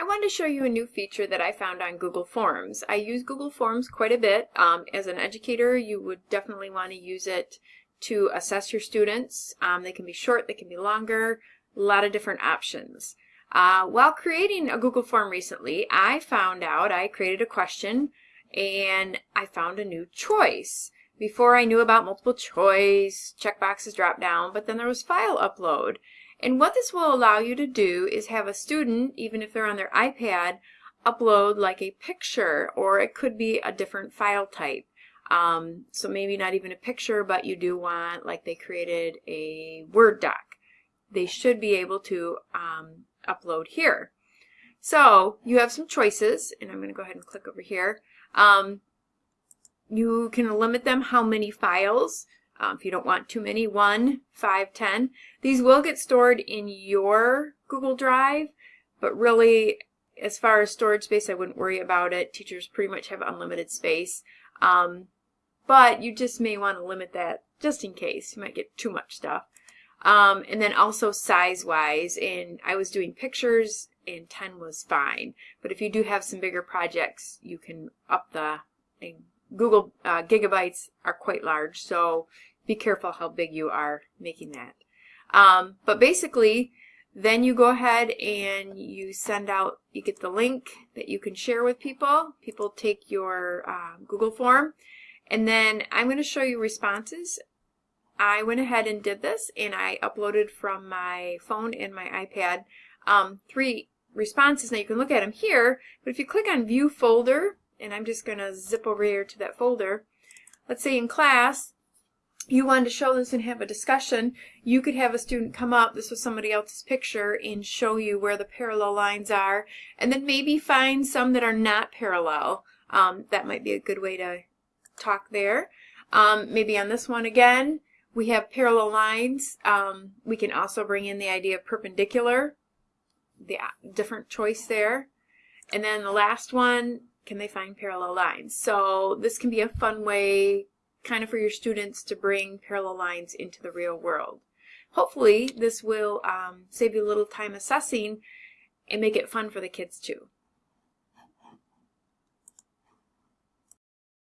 I wanted to show you a new feature that I found on Google Forms. I use Google Forms quite a bit. Um, as an educator, you would definitely want to use it to assess your students. Um, they can be short, they can be longer, a lot of different options. Uh, while creating a Google form recently, I found out, I created a question and I found a new choice. Before I knew about multiple choice, checkboxes drop down, but then there was file upload. And what this will allow you to do is have a student, even if they're on their iPad, upload like a picture or it could be a different file type. Um, so maybe not even a picture, but you do want, like they created a Word doc. They should be able to um, upload here. So you have some choices, and I'm going to go ahead and click over here. Um, you can limit them how many files. Um, if you don't want too many, one, five, ten. These will get stored in your Google Drive, but really, as far as storage space, I wouldn't worry about it. Teachers pretty much have unlimited space. Um, but you just may want to limit that just in case. You might get too much stuff. Um, and then also size-wise, and I was doing pictures, and 10 was fine. But if you do have some bigger projects, you can up the, Google uh, gigabytes are quite large, so be careful how big you are making that. Um, but basically, then you go ahead and you send out, you get the link that you can share with people. People take your uh, Google form. And then I'm going to show you responses. I went ahead and did this and I uploaded from my phone and my iPad um, three responses. Now you can look at them here, but if you click on View Folder, and I'm just going to zip over here to that folder, let's say in class, you wanted to show this and have a discussion, you could have a student come up, this was somebody else's picture, and show you where the parallel lines are, and then maybe find some that are not parallel. Um, that might be a good way to talk there. Um, maybe on this one again, we have parallel lines. Um, we can also bring in the idea of perpendicular, the uh, different choice there. And then the last one, can they find parallel lines? So this can be a fun way kind of for your students to bring parallel lines into the real world. Hopefully this will um, save you a little time assessing and make it fun for the kids too.